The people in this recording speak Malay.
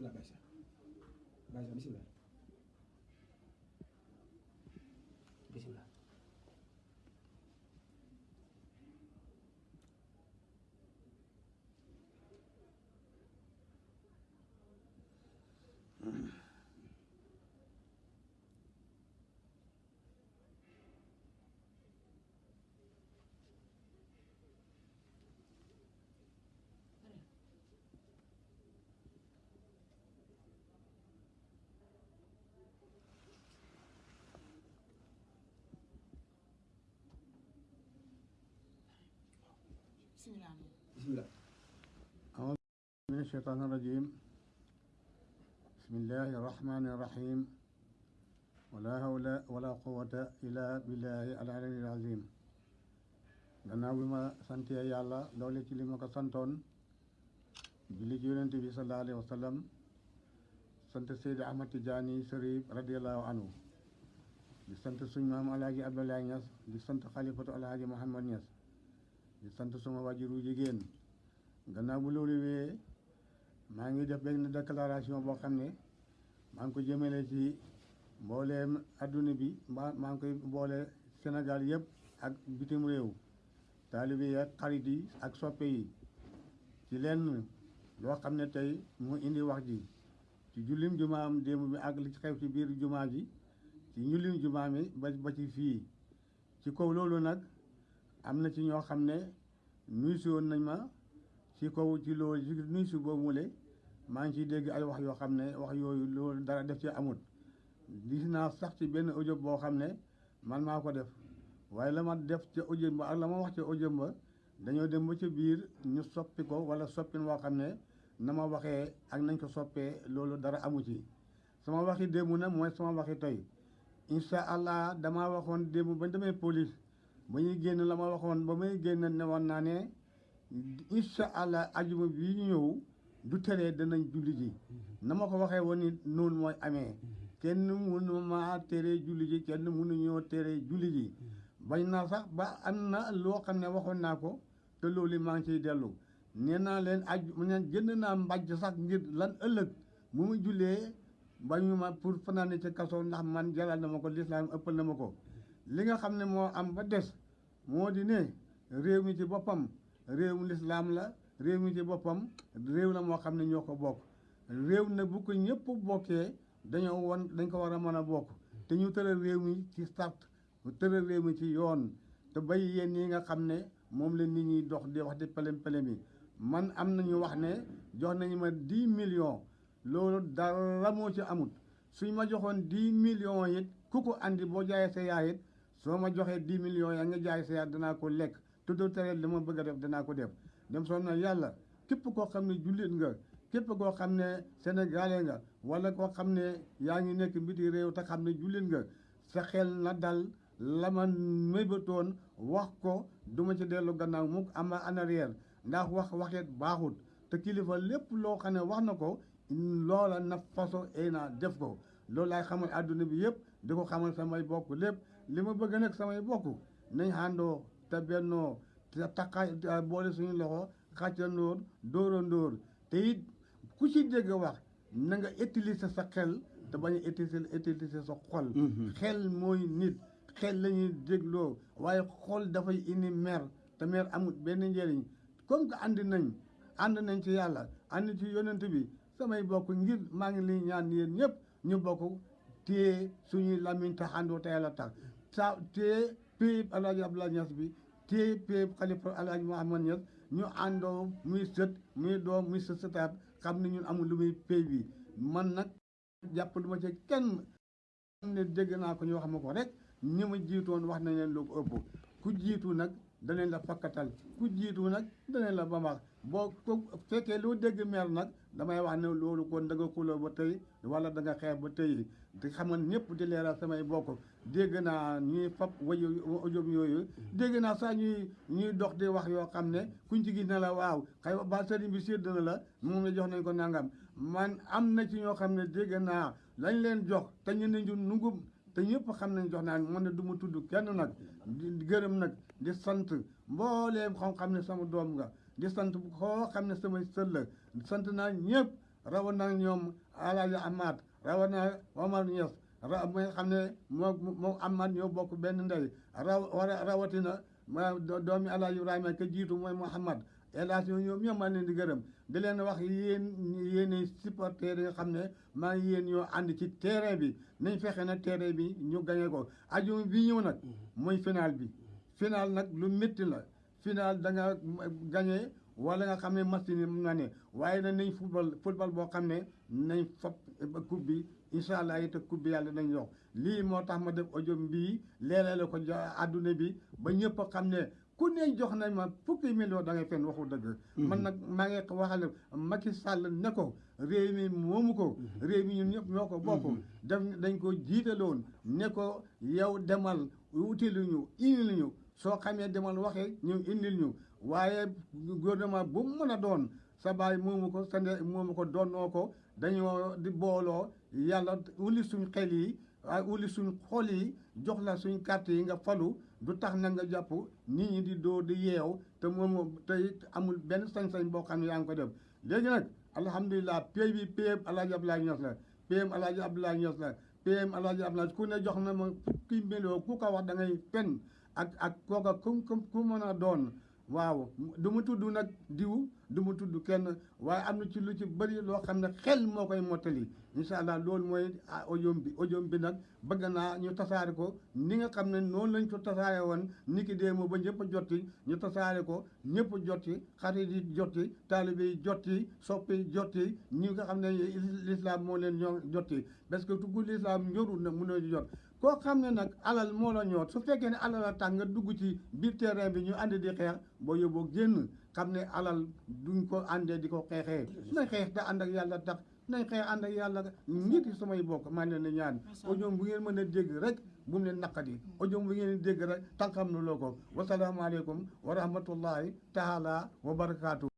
Bismillah, Pacha. Pacha, Bismillah. من الشيطان الرجيم. بسم الله الرحمن الرحيم. ولا حول ولا قوة إلا بالله العلي العظيم. غنا بما سنتي يا الله لولي تي لما كسنتون بلي بي صلى الله عليه وسلم سنت سيد احمد تجاني شريف رضي الله عنه دي سنت علي عبد الله نياس دي خليفه على محمد نياس di sant suma wajuru jigéen. Gannaaw bu loolu wee maa ngi def benn déclaration boo xam ne maa ngi ko jëmale ci mbooleem àdduna bi maa maa ngi koy boole Sénégal yëpp ak bitim réew taalibe yi ak xarit yi ak soppe yi ci lenn loo xam ne tey mu indi wax ji. Ci jullim jumaam démb bi ak li ci xew ci biir jumaa ji ci jullim jumaa mi ba ba ci fii. Ci kaw loolu nag am na ci ñoo xam ne nuyu si woon nañ ma ci kaw ci loolu ci nuyu si boobu mu maa ngi ciy dégg ay wax yoo xam ne wax yooyu loolu dara def ci amut gis naa sax ci benn audio boo xam ne man maa ko def waaye la ma def ca audio ba ak la ma wax ca audio ba dañoo dem ba ca biir ñu soppi ko wala soppin woo xam ne na ma waxee ak nañ ko soppee loolu dara amu ci. sama waxi démb nag mooy sama waxi tey. incha allah damaa waxoon démb ba demee police ba ñuy génn la ma waxoon ba may génn ne woon naa ne incha allah ajuma ñu ñëw du teree danañ julli ji. Na ma ko waxee woon ni noonu mooy amee. Kenn mënu ma tere julli ji kenn mënu ñoo tere julli ji. Bañ naa sax ba am na loo xam ne waxoon naa ko te loolu maa ngi ciy dellu. Nee naa leen aju mu ne jënd naa mbàjj sax ngir lan ëllëg. Mu ma jullee bañu ma pour fanaane ci kaso ndax man jalal na ma ko lislaam ëppal na ma ko li nga xam ne moo am ba des moo di ne réew mi ci boppam réewum lislaam la réew mi ci boppam réew la moo xam ne ñoo ko bokk. Réew na bu ko ñëpp bokkee dañoo won dañ ko war a mën a bokk. Te ñu tëral réew mi ci sart tëral réew mi ci yoon. Te bay yéen yi nga xam ne moom la nit ñi dox di wax di pelem pelem yi. Man am nañu wax ne jox nañu ma dix millions. Loolu dara moo ci amut. Suñ ma joxoon dix millions it ku ko andi boo jaayee sa yaay it soo ma joxee dix millions yaa nga jaay sa yaay danaa ko lekk. Doo tere li ma bëgg a def danaa ko def. Dem soo na yàlla képp koo xam ne jullit nga képp koo xam ne sénégalais nga wala koo xam ne yaa ngi nekk mbiti réew te xam ne jullit nga sa xel na dal la ma mébatoon wax ko du ma ci dellu gannaaw mukk ama en arrière. Ndax wax waxeet baaxut. Te kilifa lépp loo xam ne wax na ko loola na façon ay def ko loolu laay xamal àdduna bi yëpp di ko xamal samay bokk lépp. Li ma bëgg nag samay bokk nañ àndoo te bennoo te takka boole suñu loxo xàccandoor dóorandóor te it ku ci dégg wax na nga utiliser sa xel te bañ a utiliser utiliser sa xol. Xel mooy nit xel la ñuy dégloo. Waaye xol dafay indi mer te mer amul benn njëriñ. Comme que ànd nañ ànd nañ ci yàlla ànd ci yonent bi. Samay bokk ngir maa ngi li ñaan yéen ñëpp ñu bokk téye suñuy lamiñ te àndoo te yàlla tax sa téye péyib alaaji Abdoulaye Niass bi téye péyib xalifa alaaji Mouhamad Niass ñu àndoo muy sët muy doom muy sët sëtaat xam ne ñun amul lu muy péy bi. Man nag jàpp lu ma ci kenn, ne dégg naa ko ñu wax ma ko rek, ñi ma jiitoon wax nañ leen lu ko ëpp. Ku jiitu nag, danañ la fakkatal, ku jiitu nag, danañ la bamax boo ko fekkee loo dégg meer nag damay wax ne loolu kon da nga xuloo ba tey wala da nga xeex ba tey. Di xamal ñëpp di leeral samay bokk. Dégg naa ñuy fab wayu audio yooyu. Dégg naa sax ñuy ñuy dox di wax yoo xam ne kuñ ci gis ne la waaw xëy ba sëriñ bi sédd na la moom la jox nañ ko nangam. Man am na ci ñoo xam ne dégg naa lañ leen jox te ñu ñu nungum te ñëpp xam nañ jox naa man ne du ma tudd kenn nag. Di gërëm nag di sant mbooleem xam xam ne sama doom nga di sant koo xam ne samay sët la sant naa ñëpp rawat na ñoom Alaaji Amaat rawat na Omar Niass ra mi nga xam ne moo moo Amaat ñoo bokk benn ndey raw rawatina ma doomi Alaaji Ibrahima ka jiitu mooy Mouhamad hélas yooyu ñoom ñoom maa leen di gërëm di leen wax yéen yéen supporters yi nga xam ne maa ngi yéen ñoo ànd ci terrain bi nañ fexe na terrain bi ñu gañe ko aju bi ñëw nag muy final bi final nag lu métti la final da nga gañe wala nga xam ne machine yi mun na ne. Waaye nag nañ football football boo xam ne nañ fab coupe bi incha allah it coupe bi yàlla nañ jox lii moo tax ma def audio bii leerale ko ja àdduna bi ba ñëpp a xam ne ku ne jox nañ ma fukki million da ngay fen waxu dëgg. Man nag maa ngi waxale Macky Sall ne ko réew mi moomu ko. Réew mi ñun ñëpp ñoo ko bokk. Def dañ ko jiitaloon ne ko yow demal utilu ñu indil ñu soo xamee demal waxee ñu indil ñu. waaye gouvernement bu mën a doon sa baay moomu ko sa ndey moomu ko doonnoo ko dañoo di booloo yàlla wuli suñ xel yi wuli suñ xol yi jox la suñ carte yi nga falu du tax na nga jàpp nit ñi di dóor di yeew te moom te amul benn sañ-sañ boo xam ne yaa ngi ko def. Léegi nag alhamdulilah pay bi PM Alaaji Abdoulaye Niass la PM Alaaji Abdoulaye Niass la PM Alaaji Abdoulaye ku ne jox na ma fukki million ku ko wax da ngay fen ak ak kooka ku ku mën a doon waaw. Du mu tudd nag diw du mu tudd kenn waaye am na ci lu ci bëri loo xam ne xel moo koy mottali. Incha loolu mooy audio bi audio bi nag bëgg naa ñu tasaare ko. Ni nga xam ne noonu lañ ko tasaare woon ni ki moo ba ñëpp a jotti ñu tasaare ko ñëpp jotti xarit yi jotti taalibe yi jotti soppi yi jotti ñi nga xam ne lislaam moo leen ñoo jotti parce que tuggu l'islam ñorul na mënoo jot. Koo xam ne nag alal moo la ñor su fekkee ne alal a tax nga dugg ci biir terrain bi ñu ànd di xeex boo yóbboo génn xam ne alal duñ ko àndee di ko xeexee. Nañ xeex te ànd ak yàlla tax nañ xeex ànd ak yàlla ñit yi samay bokk maa leen di ñaan. Audio bu ngeen mën a dégg rek bu mu naqadi. Audio bu ngeen dégg rek tànkam na loo ko. Wasalaamaaleykum wa rahmatullahi taala wa barakaatu